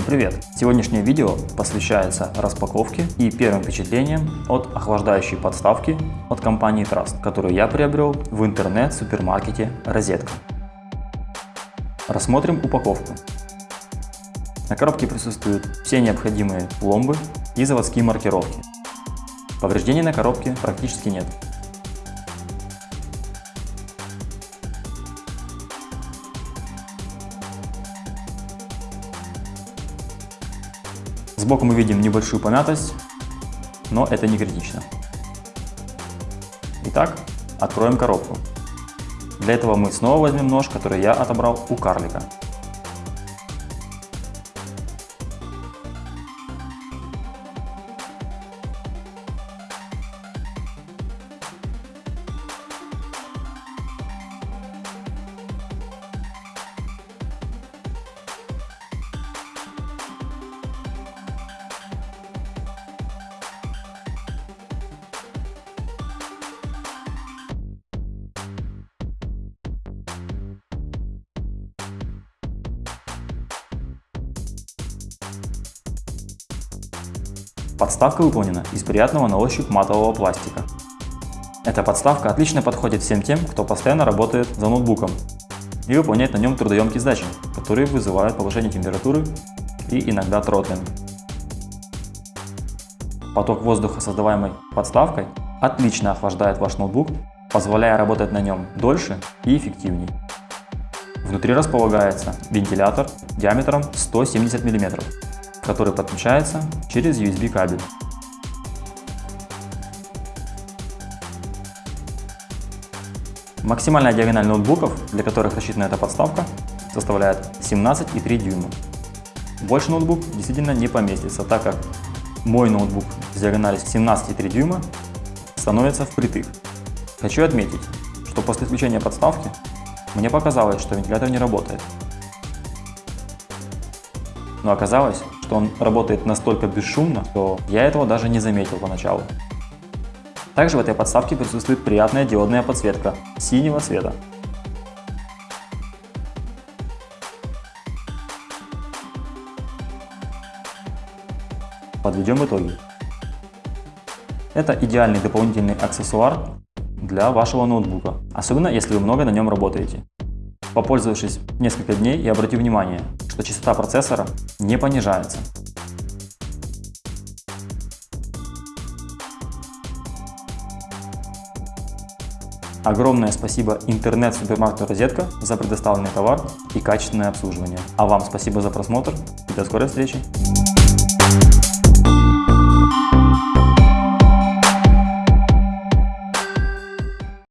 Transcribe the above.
Привет! Сегодняшнее видео посвящается распаковке и первым впечатлениям от охлаждающей подставки от компании Trust, которую я приобрел в интернет-супермаркете Розетка. Рассмотрим упаковку. На коробке присутствуют все необходимые пломбы и заводские маркировки. Повреждений на коробке практически нет. Сбоку мы видим небольшую помятость, но это не критично. Итак, откроем коробку. Для этого мы снова возьмем нож, который я отобрал у карлика. Подставка выполнена из приятного на ощупь матового пластика. Эта подставка отлично подходит всем тем, кто постоянно работает за ноутбуком и выполняет на нем трудоемкие задачи, которые вызывают повышение температуры и иногда тротлинг. Поток воздуха, создаваемый подставкой, отлично охлаждает ваш ноутбук, позволяя работать на нем дольше и эффективнее. Внутри располагается вентилятор диаметром 170 мм, который подключается через USB кабель. Максимальная диагональ ноутбуков, для которых рассчитана эта подставка, составляет 17,3 дюйма. Больше ноутбук действительно не поместится, так как мой ноутбук с диагональю 17,3 дюйма становится впритык. Хочу отметить, что после включения подставки мне показалось, что вентилятор не работает. Но оказалось, что он работает настолько бесшумно, что я этого даже не заметил поначалу. Также в этой подставке присутствует приятная диодная подсветка синего цвета. Подведем итоги. Это идеальный дополнительный аксессуар для вашего ноутбука, особенно если вы много на нем работаете. Попользовавшись несколько дней и обратив внимание, что частота процессора не понижается. Огромное спасибо интернет-супермаркету «Розетка» за предоставленный товар и качественное обслуживание. А вам спасибо за просмотр и до скорой встречи!